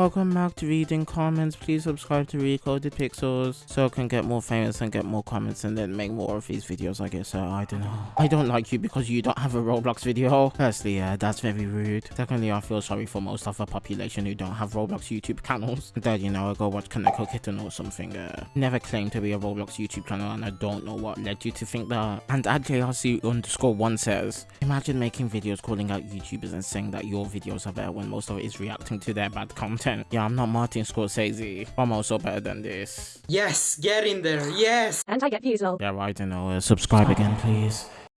Welcome back to reading comments. Please subscribe to Recoded Pixels so I can get more famous and get more comments and then make more of these videos, I guess. Uh, I don't know. I don't like you because you don't have a Roblox video. Firstly, yeah, that's very rude. Secondly, I feel sorry for most of the population who don't have Roblox YouTube channels. Third, you know, I go watch Kaneko Kitten or something. Uh, never claimed to be a Roblox YouTube channel and I don't know what led you to think that. And at JRC underscore one says, imagine making videos calling out YouTubers and saying that your videos are better when most of it is reacting to their bad content. Yeah, I'm not Martin Scorsese. I'm also better than this. Yes, get in there. Yes. And I get views lol. Yeah, I don't know. Uh, subscribe again, please.